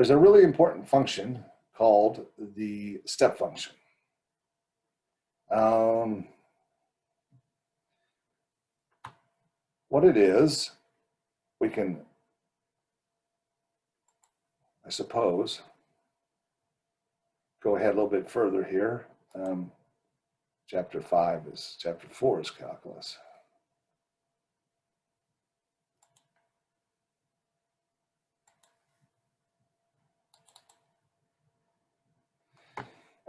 there's a really important function called the step function. Um, what it is, we can, I suppose, go ahead a little bit further here. Um, chapter five is, chapter four is calculus.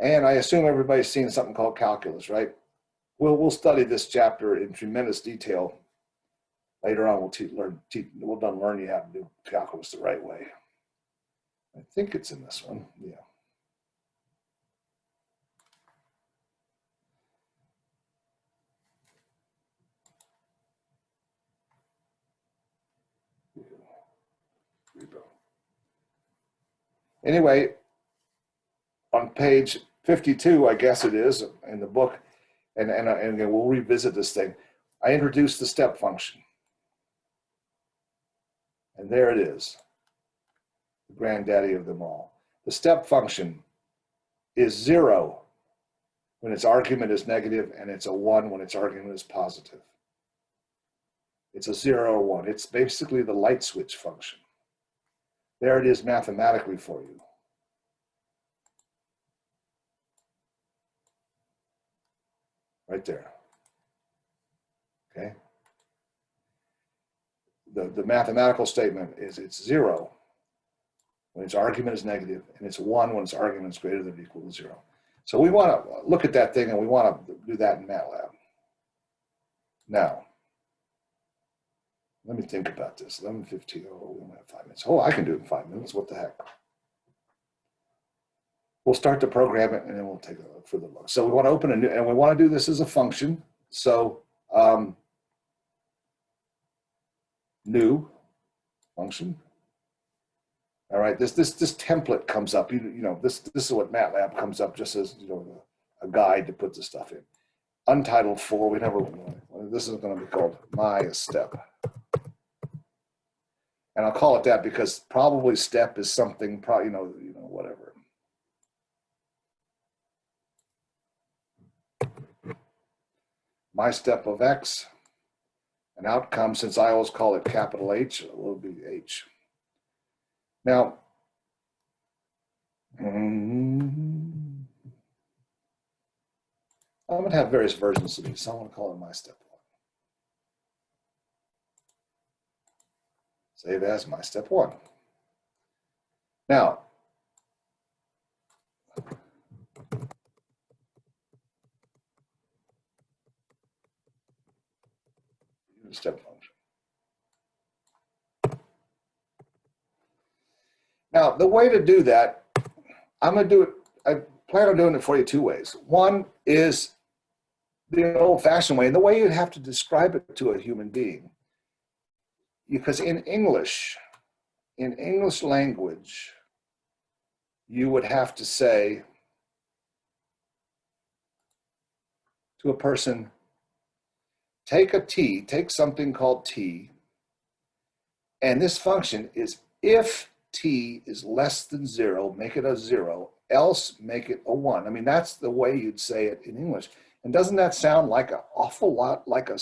And I assume everybody's seen something called calculus, right? We'll, we'll study this chapter in tremendous detail. Later on, we'll learn, we'll done learn you how to do calculus the right way. I think it's in this one, yeah. Anyway, on page 52, I guess it is, in the book, and, and, and again, we'll revisit this thing. I introduced the step function. And there it is, the granddaddy of them all. The step function is zero when its argument is negative and it's a one when its argument is positive. It's a zero or one. It's basically the light switch function. There it is mathematically for you. Right there. Okay. The, the mathematical statement is it's zero when its argument is negative and it's one when its argument is greater than or equal to zero. So we want to look at that thing and we want to do that in MATLAB. Now, let me think about this. 11.15, oh, we only have five minutes. Oh, I can do it in five minutes. What the heck? We'll start to program it and then we'll take a look further look. So we want to open a new, and we want to do this as a function. So um, new function. All right, this this this template comes up. You, you know, this this is what MATLAB comes up just as you know a guide to put the stuff in. Untitled four. We never. This is going to be called my step, and I'll call it that because probably step is something. Probably you know you know whatever my step of X, an outcome, since I always call it capital H, it will be H. Now, mm, I'm going to have various versions of these, so I'm gonna call it my step one. Save as my step one. Now, step function. Now, the way to do that, I'm going to do it, I plan on doing it for you two ways. One is the old fashioned way, and the way you'd have to describe it to a human being. Because in English, in English language, you would have to say to a person, take a t, take something called t, and this function is if t is less than zero, make it a zero, else make it a one. I mean, that's the way you'd say it in English. And doesn't that sound like an awful lot like a,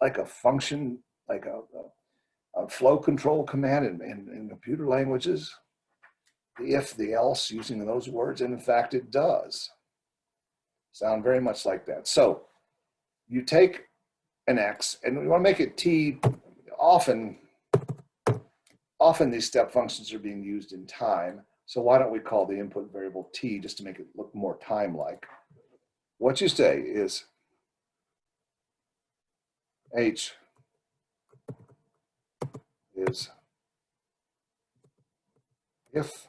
like a function, like a, a, a flow control command in, in, in computer languages? The if, the else, using those words, and in fact it does. Sound very much like that. So you take an x, and we want to make it t. Often, often these step functions are being used in time. So why don't we call the input variable t just to make it look more time-like? What you say is h is if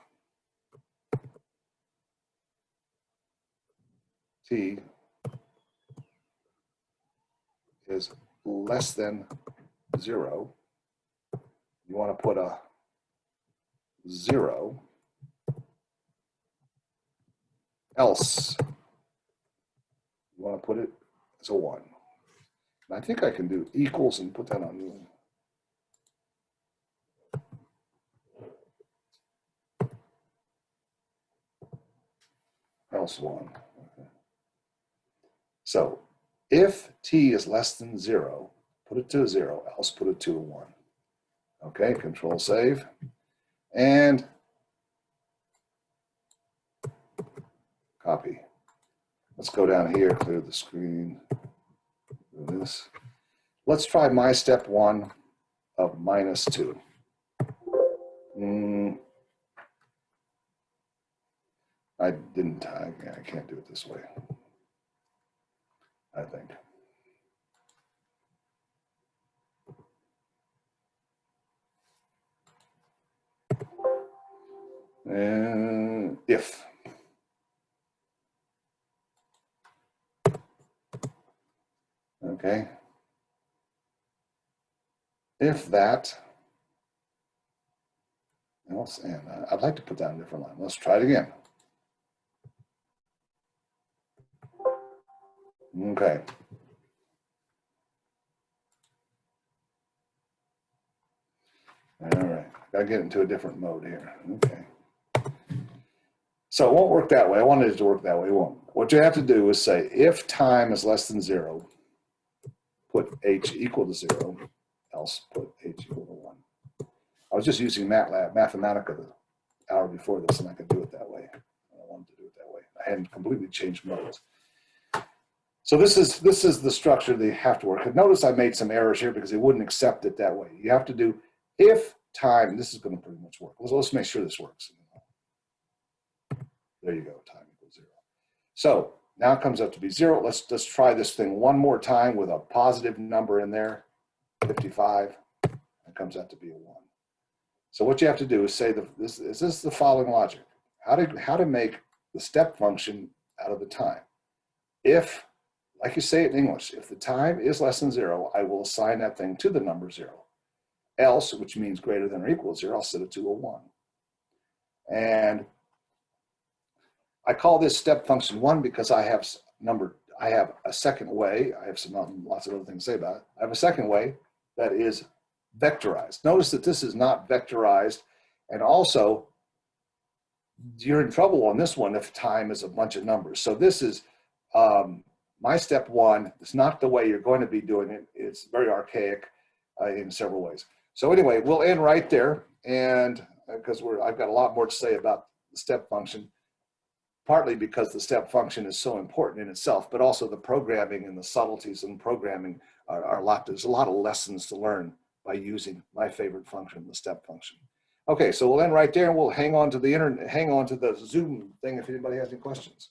t is less than zero, you want to put a zero else. You want to put it as a one. And I think I can do equals and put that on else one. Okay. so if t is less than zero, put it to a zero, else put it to a one. Okay, control save. And copy. Let's go down here, clear the screen. Do this. Let's try my step one of minus two. Hmm. I didn't, I, I can't do it this way. I think. And if. Okay. If that, else, and uh, I'd like to put that in a different line. Let's try it again. Okay. All right, gotta get into a different mode here. Okay. So it won't work that way. I wanted it to work that way. It won't. What you have to do is say if time is less than zero, put h equal to zero, else put h equal to one. I was just using MATLAB, Mathematica the hour before this, and I could do it that way. I wanted to do it that way. I hadn't completely changed modes. So this is this is the structure they have to work. Notice I made some errors here because they wouldn't accept it that way. You have to do if time, this is going to pretty much work. Let's, let's make sure this works. There you go, time equals zero. So now it comes up to be zero. Let's let's try this thing one more time with a positive number in there, 55. It comes out to be a one. So what you have to do is say the, this is this is the following logic. How to how to make the step function out of the time. If like you say it in English, if the time is less than zero, I will assign that thing to the number zero. Else, which means greater than or equal to zero, I'll set it to a one. And I call this step function one because I have number, I have a second way, I have some um, lots of other things to say about it. I have a second way that is vectorized. Notice that this is not vectorized and also you're in trouble on this one if time is a bunch of numbers. So this is um, my step one is not the way you're going to be doing it. It's very archaic uh, in several ways. So anyway, we'll end right there. And because uh, we're, I've got a lot more to say about the step function, partly because the step function is so important in itself, but also the programming and the subtleties in programming are, are a lot, there's a lot of lessons to learn by using my favorite function, the step function. Okay, so we'll end right there and we'll hang on to the internet, hang on to the Zoom thing if anybody has any questions.